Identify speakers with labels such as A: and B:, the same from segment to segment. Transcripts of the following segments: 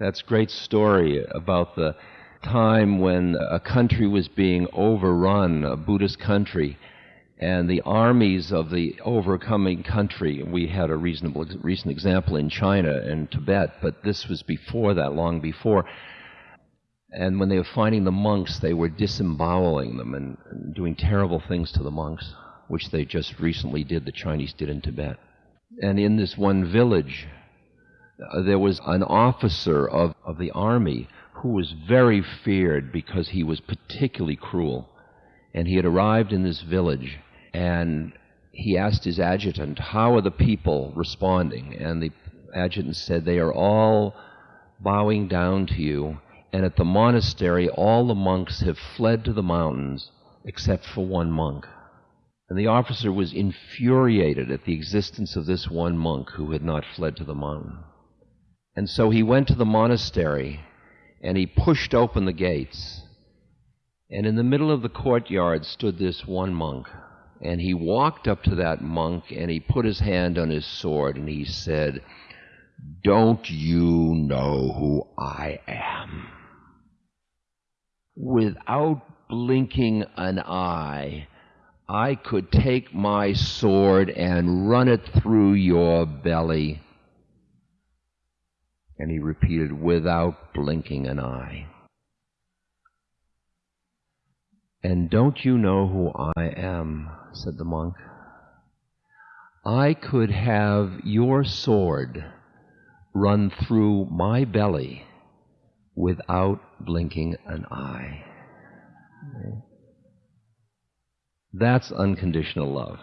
A: That's great story about the time when a country was being overrun, a Buddhist country, and the armies of the overcoming country. We had a reasonable recent example in China and Tibet, but this was before that, long before. And when they were finding the monks, they were disemboweling them and, doing terrible things to the monks, which they just recently did, the Chinese did in Tibet. And in this one village, Uh, there was an officer of, of the army who was very feared because he was particularly cruel. And he had arrived in this village and he asked his adjutant, How are the people responding? And the adjutant said, They are all bowing down to you. And at the monastery, all the monks have fled to the mountains except for one monk. And the officer was infuriated at the existence of this one monk who had not fled to the mountain. And so he went to the monastery and he pushed open the gates. And in the middle of the courtyard stood this one monk. And he walked up to that monk and he put his hand on his sword and he said, Don't you know who I am? Without blinking an eye, I could take my sword and run it through your belly. And he repeated, without blinking an eye. And don't you know who I am? said the monk. I could have your sword run through my belly without blinking an eye. That's unconditional love.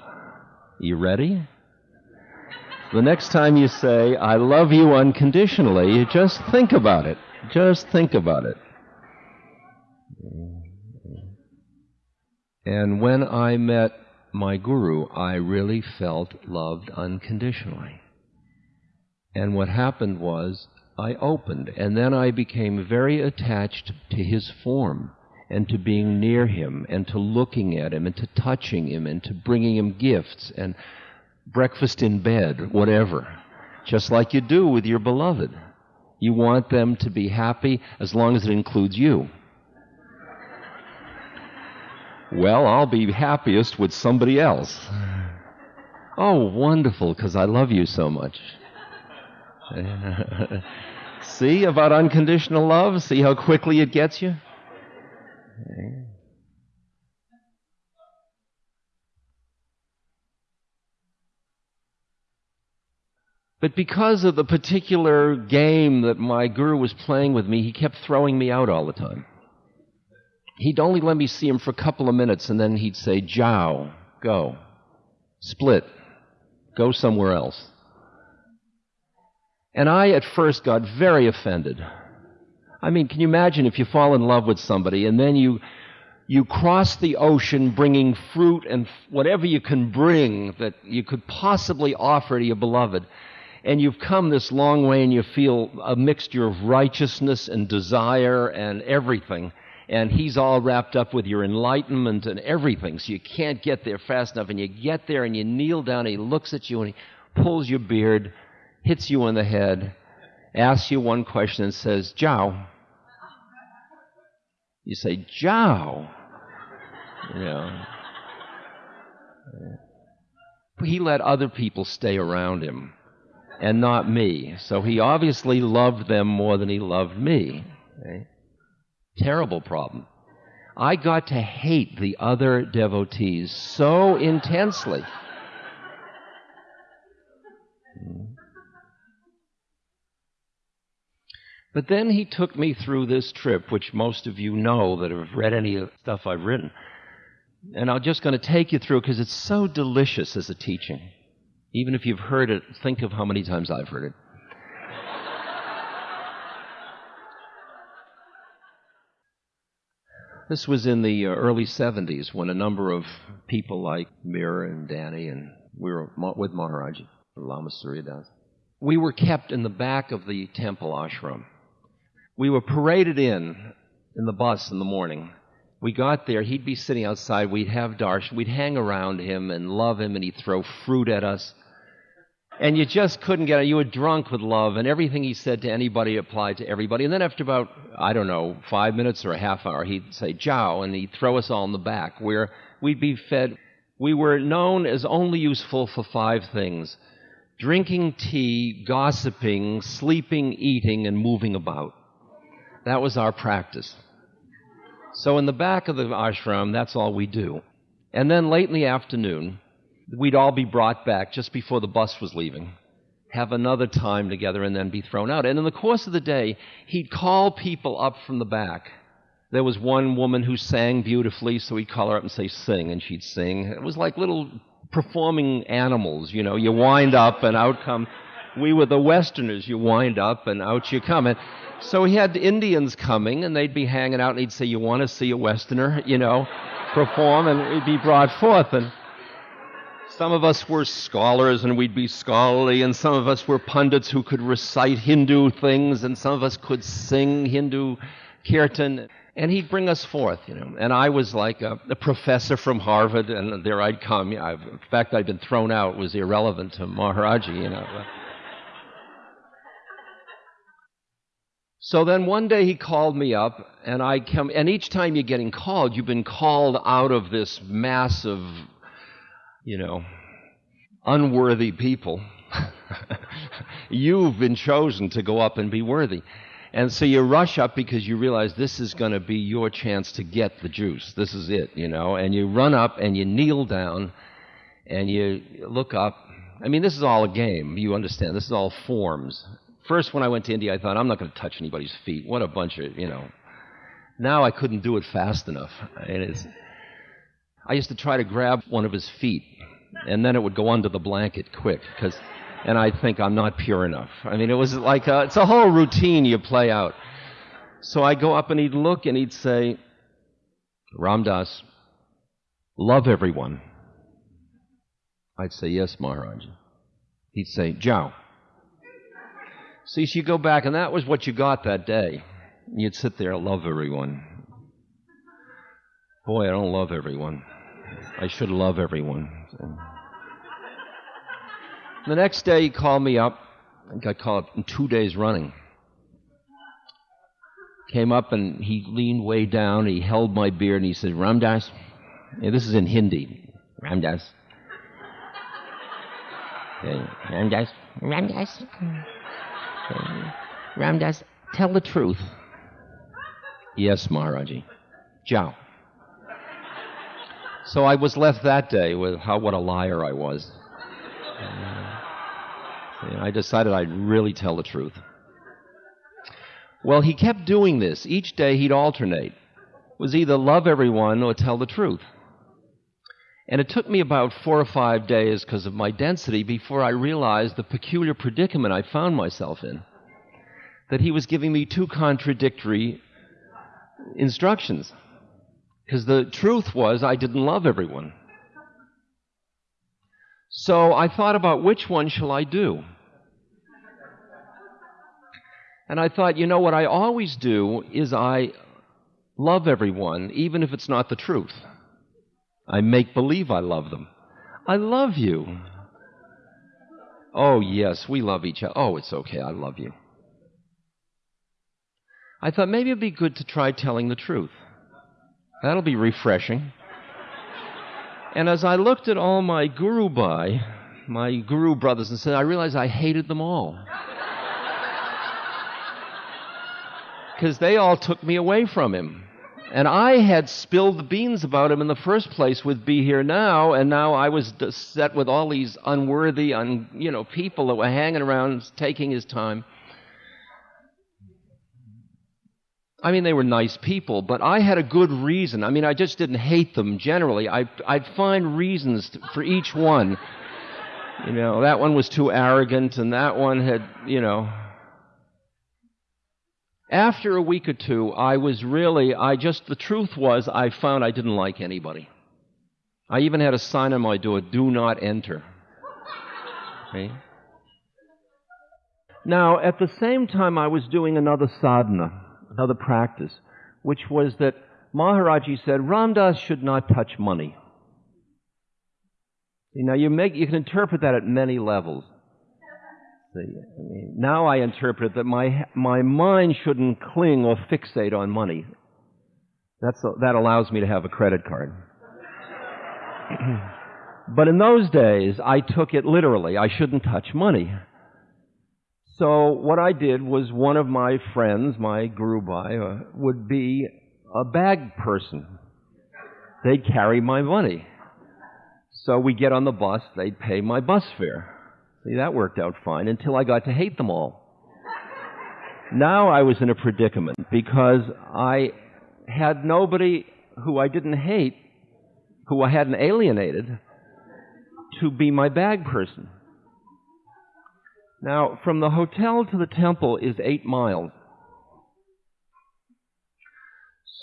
A: You ready? The next time you say, I love you unconditionally, you just think about it. Just think about it. And when I met my guru, I really felt loved unconditionally. And what happened was, I opened, and then I became very attached to his form, and to being near him, and to looking at him, and to touching him, and to bringing him gifts, and breakfast in bed, whatever. Just like you do with your beloved. You want them to be happy as long as it includes you. Well, I'll be happiest with somebody else. Oh, wonderful, because I love you so much. See about unconditional love? See how quickly it gets you? But because of the particular game that my guru was playing with me, he kept throwing me out all the time. He'd only let me see him for a couple of minutes and then he'd say, Jow, go. Split. Go somewhere else. And I at first got very offended. I mean, can you imagine if you fall in love with somebody and then you, you cross the ocean bringing fruit and whatever you can bring that you could possibly offer to your beloved, and you've come this long way and you feel a mixture of righteousness and desire and everything, and he's all wrapped up with your enlightenment and everything, so you can't get there fast enough, and you get there and you kneel down and he looks at you and he pulls your beard, hits you on the head, asks you one question and says, Jow. You say, Jow. You know. He let other people stay around him and not me. So he obviously loved them more than he loved me. Okay? Terrible problem. I got to hate the other devotees so intensely. But then he took me through this trip, which most of you know that have read any of the stuff I've written. And I'm just going to take you through because it's so delicious as a teaching. Even if you've heard it, think of how many times I've heard it. This was in the uh, early 70s when a number of people like Mira and Danny and we were with Maharaj, Lama Surya Das. We were kept in the back of the temple ashram. We were paraded in in the bus in the morning. We got there, he'd be sitting outside, we'd have darshan, we'd hang around him and love him and he'd throw fruit at us. And you just couldn't get it. You were drunk with love, and everything he said to anybody applied to everybody. And then after about, I don't know, five minutes or a half hour, he'd say, Jow, and he'd throw us all in the back, where we'd be fed. We were known as only useful for five things drinking tea, gossiping, sleeping, eating, and moving about. That was our practice. So in the back of the ashram, that's all we do. And then late in the afternoon, we'd all be brought back just before the bus was leaving, have another time together, and then be thrown out. And in the course of the day, he'd call people up from the back. There was one woman who sang beautifully, so he'd call her up and say, Sing, and she'd sing. It was like little performing animals, you know. You wind up and out come. We were the Westerners. You wind up and out you come. And so he had Indians coming, and they'd be hanging out, and he'd say, You want to see a Westerner, you know, perform? And he'd be brought forth. And some of us were scholars and we'd be scholarly, and some of us were pundits who could recite Hindu things, and some of us could sing Hindu kirtan. And he'd bring us forth, you know. And I was like a, a professor from Harvard, and there I'd come. I've, in fact, I'd been thrown out, was irrelevant to Maharaji, you know. So then one day he called me up, and I come, and each time you're getting called, you've been called out of this massive you know, unworthy people. You've been chosen to go up and be worthy. And so you rush up because you realize this is going to be your chance to get the juice. This is it, you know. And you run up and you kneel down and you look up. I mean, this is all a game. You understand. This is all forms. First, when I went to India, I thought, I'm not going to touch anybody's feet. What a bunch of, you know. Now I couldn't do it fast enough. And it's, I used to try to grab one of his feet, and then it would go under the blanket quick, because, and I'd think I'm not pure enough. I mean, it was like a, it's a whole routine you play out. So I'd go up and he'd look and he'd say, Ram Dass, love everyone. I'd say, yes, Maharaj. He'd say, Jow. See, so you go back, and that was what you got that day. You'd sit there, love everyone. Boy, I don't love everyone. I should love everyone. The next day, he called me up. I got called in two days running. Came up and he leaned way down. He held my beard and he said, Ramdas. Yeah, this is in Hindi. Ram Dass. Okay. Ram Dass. Okay. Ram tell the truth. Yes, Maharaji. Jow. So I was left that day with how what a liar I was. And I decided I'd really tell the truth. Well, he kept doing this. Each day he'd alternate. It was either love everyone or tell the truth. And it took me about four or five days because of my density before I realized the peculiar predicament I found myself in. That he was giving me two contradictory instructions. Because the truth was, I didn't love everyone. So I thought about which one shall I do? And I thought, you know what I always do is I love everyone, even if it's not the truth. I make believe I love them. I love you. Oh, yes, we love each other. Oh, it's okay, I love you. I thought maybe it'd be good to try telling the truth. That'll be refreshing. And as I looked at all my guru bhai, my guru brothers, and said, I realized I hated them all. Because they all took me away from him. And I had spilled the beans about him in the first place with Be Here Now, and now I was set with all these unworthy, un, you know, people that were hanging around taking his time. I mean, they were nice people, but I had a good reason. I mean, I just didn't hate them generally. I, I'd find reasons to, for each one. You know, that one was too arrogant, and that one had, you know. After a week or two, I was really, I just, the truth was, I found I didn't like anybody. I even had a sign on my door, do not enter. Okay? Now, at the same time, I was doing another sadhana another practice, which was that Maharaji said Ram Dass should not touch money. Now you make you can interpret that at many levels. See, I mean, now I interpret that my my mind shouldn't cling or fixate on money. That's a, that allows me to have a credit card. but in those days, I took it literally. I shouldn't touch money. So what I did was one of my friends, my guru bhai, uh, would be a bag person. They'd carry my money. So we get on the bus, they'd pay my bus fare. See, that worked out fine until I got to hate them all. Now I was in a predicament because I had nobody who I didn't hate, who I hadn't alienated, to be my bag person. Now, from the hotel to the temple is eight miles.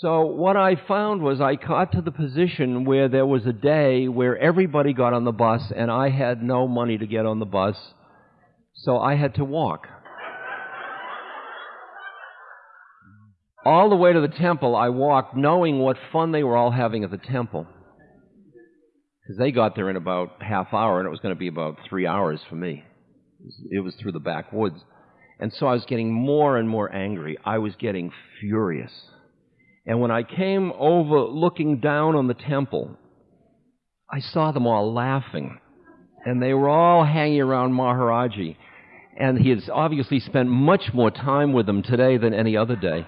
A: So what I found was I got to the position where there was a day where everybody got on the bus and I had no money to get on the bus, so I had to walk. All the way to the temple, I walked knowing what fun they were all having at the temple. Because they got there in about half hour and it was going to be about three hours for me. It was through the backwoods. And so I was getting more and more angry. I was getting furious. And when I came over looking down on the temple, I saw them all laughing. And they were all hanging around Maharaji. And he has obviously spent much more time with them today than any other day.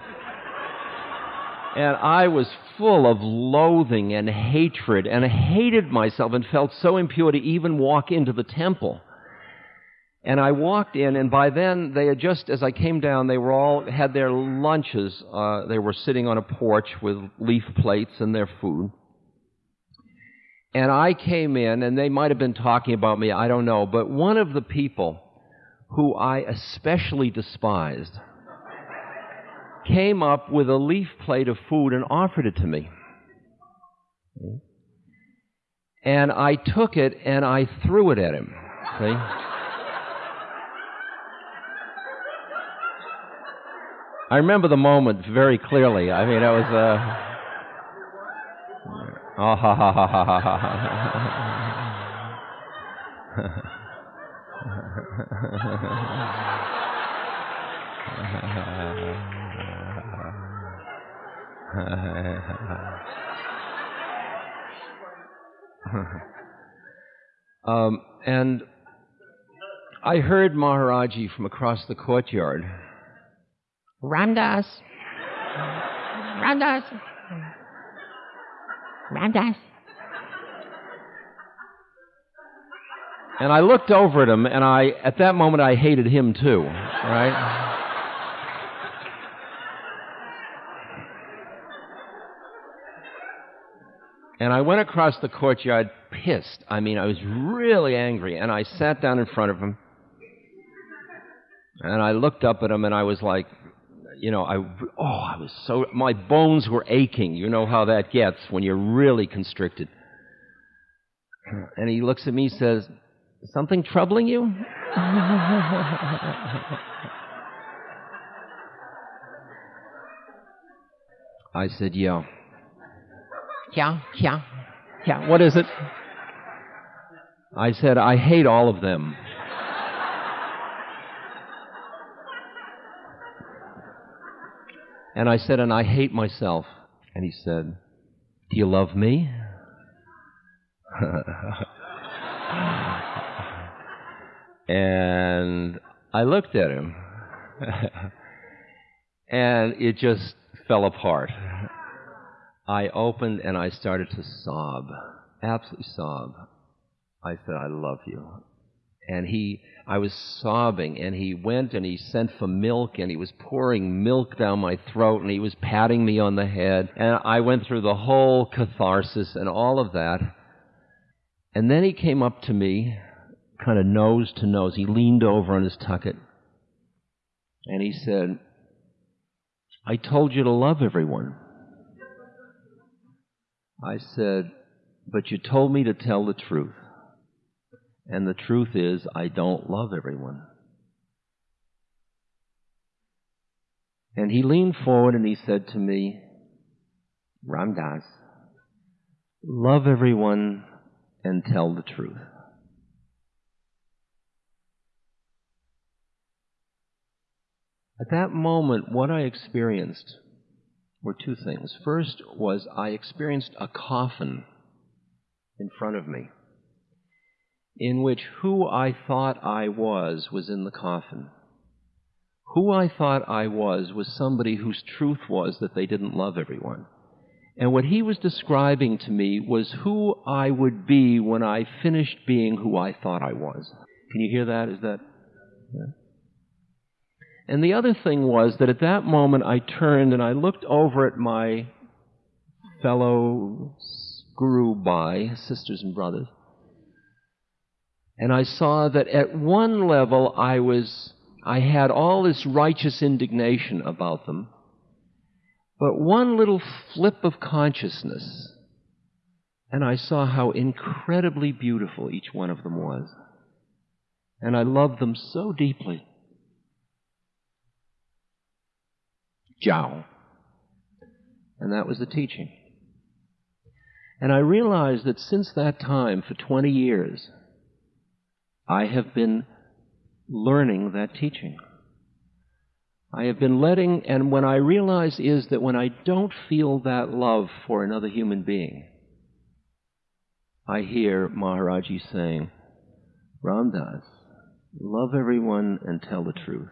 A: And I was full of loathing and hatred and I hated myself and felt so impure to even walk into the temple. And I walked in, and by then they had just, as I came down, they were all had their lunches. Uh, they were sitting on a porch with leaf plates and their food. And I came in, and they might have been talking about me, I don't know, but one of the people who I especially despised came up with a leaf plate of food and offered it to me. And I took it and I threw it at him. See? I remember the moment very clearly. I mean, it was uh, oh, um, and I heard Maharaji from across the courtyard.
B: Ram Dass. Ram Dass. Ram Dass.
A: And I looked over at him, and I, at that moment, I hated him too, right? And I went across the courtyard pissed. I mean, I was really angry, and I sat down in front of him, and I looked up at him, and I was like, you know, I, oh, I was so, my bones were aching. You know how that gets when you're really constricted. And he looks at me and says, Something troubling you? I said, Yeah.
B: Yeah, yeah, yeah.
A: What is it? I said, I hate all of them. And I said, and I hate myself. And he said, Do you love me? and I looked at him. and it just fell apart. I opened and I started to sob, absolutely sob. I said, I love you. And he, I was sobbing, and he went and he sent for milk, and he was pouring milk down my throat, and he was patting me on the head. And I went through the whole catharsis and all of that. And then he came up to me, kind of nose to nose. He leaned over on his tucket, and he said, I told you to love everyone. I said, but you told me to tell the truth. And the truth is, I don't love everyone. And he leaned forward and he said to me, Ram Dass, love everyone and tell the truth. At that moment, what I experienced were two things. First was I experienced a coffin in front of me in which who I thought I was was in the coffin. Who I thought I was was somebody whose truth was that they didn't love everyone. And what he was describing to me was who I would be when I finished being who I thought I was. Can you hear that? Is that. Yeah. And the other thing was that at that moment I turned and I looked over at my fellow guru Bhai, sisters and brothers, and I saw that at one level I was, I had all this righteous indignation about them, but one little flip of consciousness, and I saw how incredibly beautiful each one of them was. And I loved them so deeply. Jiao. And that was the teaching. And I realized that since that time, for 20 years, I have been learning that teaching. I have been letting, and when I realize is that when I don't feel that love for another human being, I hear Maharaji saying, Ram Dass, love everyone and tell the truth.